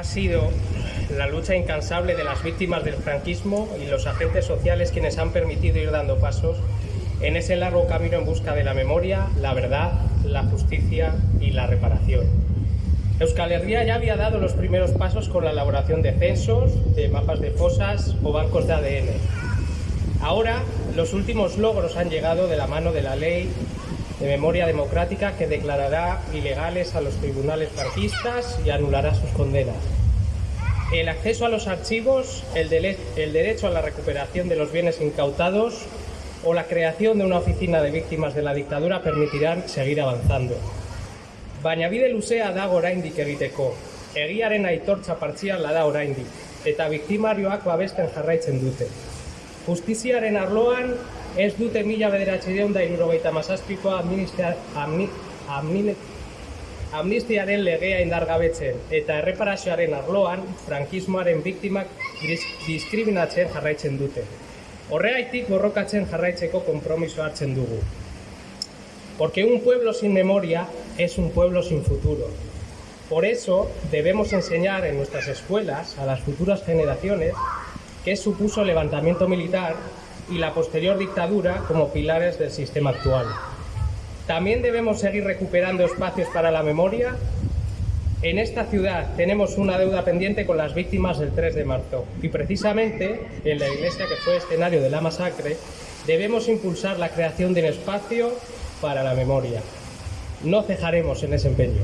Ha sido la lucha incansable de las víctimas del franquismo y los agentes sociales quienes han permitido ir dando pasos en ese largo camino en busca de la memoria, la verdad, la justicia y la reparación. Euskal Herria ya había dado los primeros pasos con la elaboración de censos, de mapas de fosas o bancos de ADN. Ahora, los últimos logros han llegado de la mano de la ley de memoria democrática que declarará ilegales a los tribunales franquistas y anulará sus condenas. El acceso a los archivos, el, el, derecho a la recuperación de los bienes incautados o la creación de una oficina de víctimas de la dictadura permitirán seguir avanzando. Baina bide luzea dago oraindik egiteko. Egiaren aitortza partziala da oraindik, eta biktimarioak babesten jarraitzen dute. Justiziaren arloan ez dute mila bederatzideun da irurogeita mazazpikoa amnistiaren legea indargabetzen eta erreparazioaren arloan frankismoaren biktimak diskriminatzen jarraitzen dute. Horreaitik borrokatzen jarraitzeko konpromiso hartzen dugu. Porque un pueblo sin memoria es un pueblo sin futuro. Por eso debemos enseñar en nuestras escuelas a las futuras generaciones qué supuso el levantamiento militar y la posterior dictadura como pilares del sistema actual. También debemos seguir recuperando espacios para la memoria. En esta ciudad tenemos una deuda pendiente con las víctimas del 3 de marzo y precisamente en la iglesia que fue escenario de la masacre debemos impulsar la creación de un espacio para la memoria. No cejaremos en ese empeño.